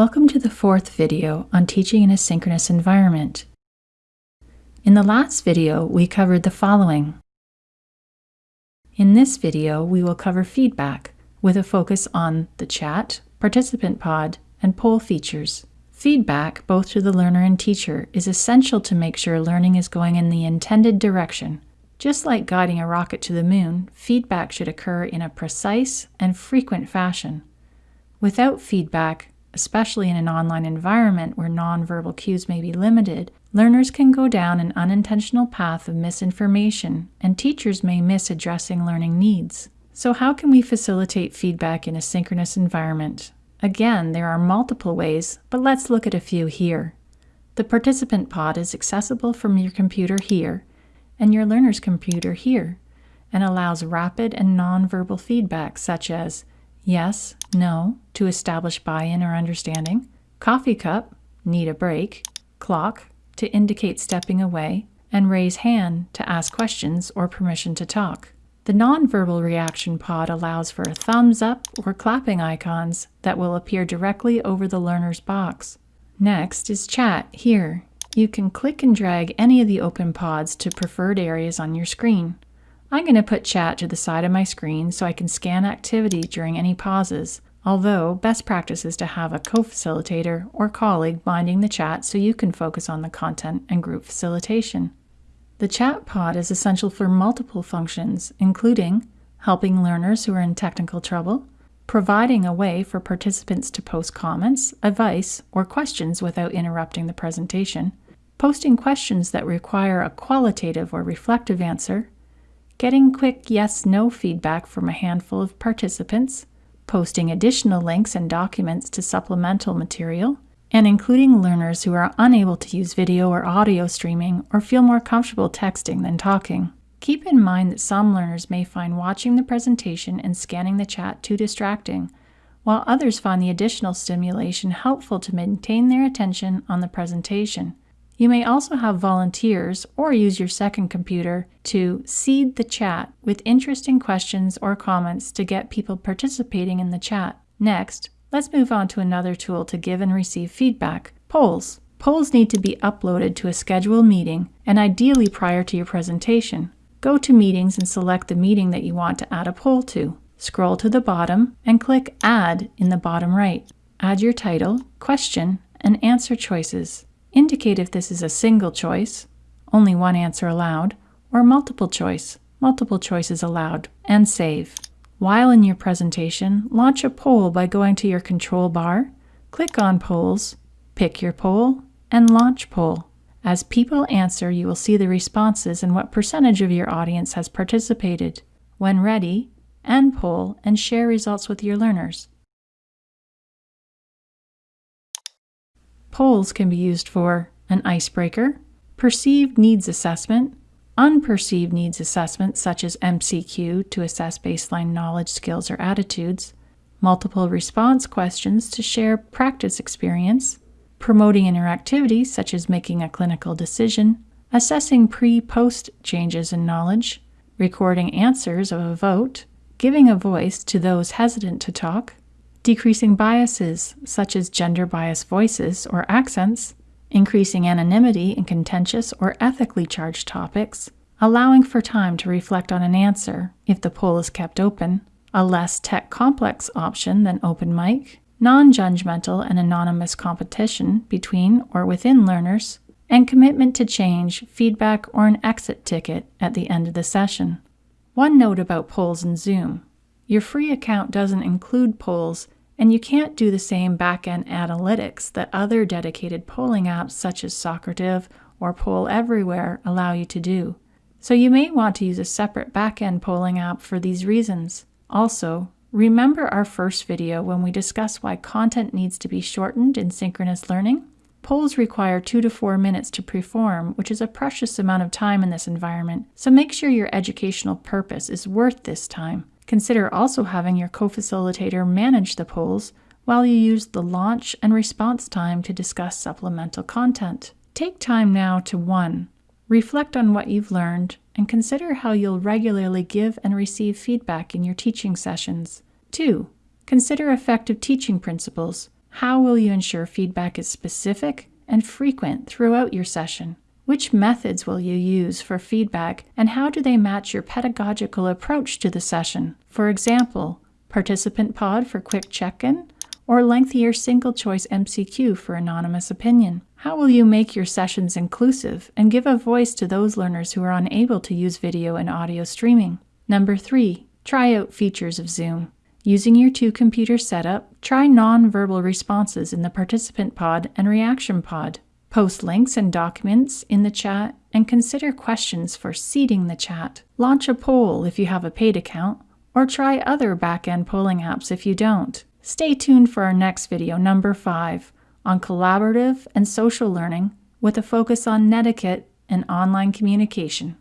Welcome to the fourth video on teaching in a synchronous environment. In the last video, we covered the following. In this video, we will cover feedback with a focus on the chat, participant pod, and poll features. Feedback, both to the learner and teacher, is essential to make sure learning is going in the intended direction. Just like guiding a rocket to the moon, feedback should occur in a precise and frequent fashion. Without feedback, especially in an online environment where nonverbal cues may be limited, learners can go down an unintentional path of misinformation, and teachers may miss addressing learning needs. So, how can we facilitate feedback in a synchronous environment? Again, there are multiple ways, but let's look at a few here. The participant pod is accessible from your computer here and your learner's computer here, and allows rapid and nonverbal feedback such as yes, no, to establish buy-in or understanding, coffee cup, need a break, clock, to indicate stepping away, and raise hand to ask questions or permission to talk. The nonverbal reaction pod allows for thumbs up or clapping icons that will appear directly over the learner's box. Next is chat here. You can click and drag any of the open pods to preferred areas on your screen. I'm going to put chat to the side of my screen so I can scan activity during any pauses, although best practice is to have a co-facilitator or colleague binding the chat so you can focus on the content and group facilitation. The chat pod is essential for multiple functions, including helping learners who are in technical trouble, providing a way for participants to post comments, advice, or questions without interrupting the presentation, posting questions that require a qualitative or reflective answer, getting quick yes-no feedback from a handful of participants, posting additional links and documents to supplemental material, and including learners who are unable to use video or audio streaming or feel more comfortable texting than talking. Keep in mind that some learners may find watching the presentation and scanning the chat too distracting, while others find the additional stimulation helpful to maintain their attention on the presentation. You may also have volunteers or use your second computer to seed the chat with interesting questions or comments to get people participating in the chat. Next, let's move on to another tool to give and receive feedback, polls. Polls need to be uploaded to a scheduled meeting and ideally prior to your presentation. Go to Meetings and select the meeting that you want to add a poll to. Scroll to the bottom and click Add in the bottom right. Add your title, question, and answer choices. Indicate if this is a single choice, only one answer allowed, or multiple choice, multiple choices allowed, and save. While in your presentation, launch a poll by going to your control bar, click on Polls, pick your poll, and launch poll. As people answer, you will see the responses and what percentage of your audience has participated. When ready, end poll and share results with your learners. Polls can be used for an icebreaker, perceived needs assessment, unperceived needs assessment such as MCQ to assess baseline knowledge, skills, or attitudes, multiple response questions to share practice experience, promoting interactivity such as making a clinical decision, assessing pre-post changes in knowledge, recording answers of a vote, giving a voice to those hesitant to talk, decreasing biases such as gender bias voices or accents, increasing anonymity in contentious or ethically charged topics, allowing for time to reflect on an answer if the poll is kept open, a less tech complex option than open mic, non-judgmental and anonymous competition between or within learners, and commitment to change, feedback, or an exit ticket at the end of the session. One note about polls in Zoom. Your free account doesn't include polls, and you can't do the same back-end analytics that other dedicated polling apps such as Socrative or Poll Everywhere allow you to do. So you may want to use a separate back-end polling app for these reasons. Also, remember our first video when we discuss why content needs to be shortened in synchronous learning? Polls require two to four minutes to perform, which is a precious amount of time in this environment, so make sure your educational purpose is worth this time. Consider also having your co-facilitator manage the polls while you use the launch and response time to discuss supplemental content. Take time now to 1. Reflect on what you've learned and consider how you'll regularly give and receive feedback in your teaching sessions. 2. Consider effective teaching principles. How will you ensure feedback is specific and frequent throughout your session? Which methods will you use for feedback and how do they match your pedagogical approach to the session? For example, participant pod for quick check-in or lengthier single choice MCQ for anonymous opinion? How will you make your sessions inclusive and give a voice to those learners who are unable to use video and audio streaming? Number three, try out features of Zoom. Using your two computer setup, try non-verbal responses in the participant pod and reaction pod. Post links and documents in the chat and consider questions for seeding the chat. Launch a poll if you have a paid account, or try other back-end polling apps if you don't. Stay tuned for our next video, number 5, on collaborative and social learning with a focus on netiquette and online communication.